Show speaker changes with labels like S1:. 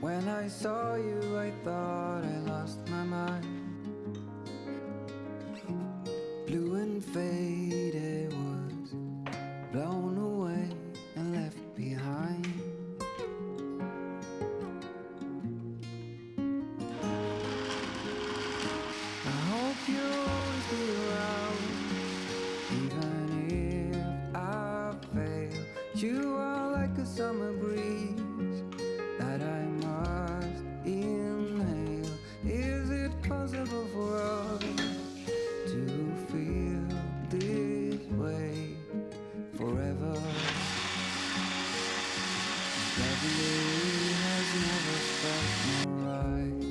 S1: When I saw you I thought I lost my mind. Lovely has never felt more right.